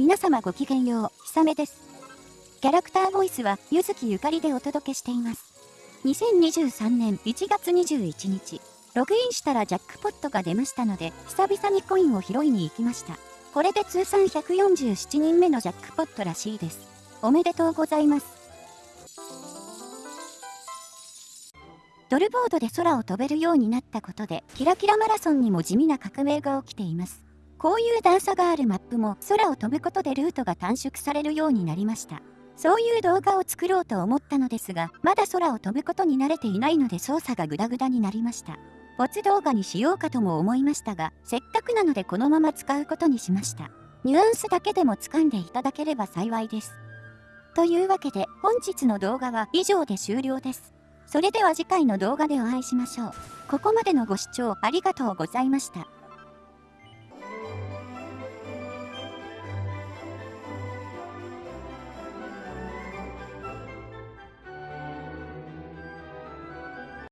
皆様ごきげんよう、ひさめです。キャラクターボイスは、ゆずきゆかりでお届けしています。2023年1月21日、ログインしたらジャックポットが出ましたので、久々にコインを拾いに行きました。これで通算147人目のジャックポットらしいです。おめでとうございます。ドルボードで空を飛べるようになったことで、キラキラマラソンにも地味な革命が起きています。こういう段差があるマップも空を飛ぶことでルートが短縮されるようになりました。そういう動画を作ろうと思ったのですが、まだ空を飛ぶことに慣れていないので操作がグダグダになりました。没動画にしようかとも思いましたが、せっかくなのでこのまま使うことにしました。ニュアンスだけでも掴んでいただければ幸いです。というわけで本日の動画は以上で終了です。それでは次回の動画でお会いしましょう。ここまでのご視聴ありがとうございました。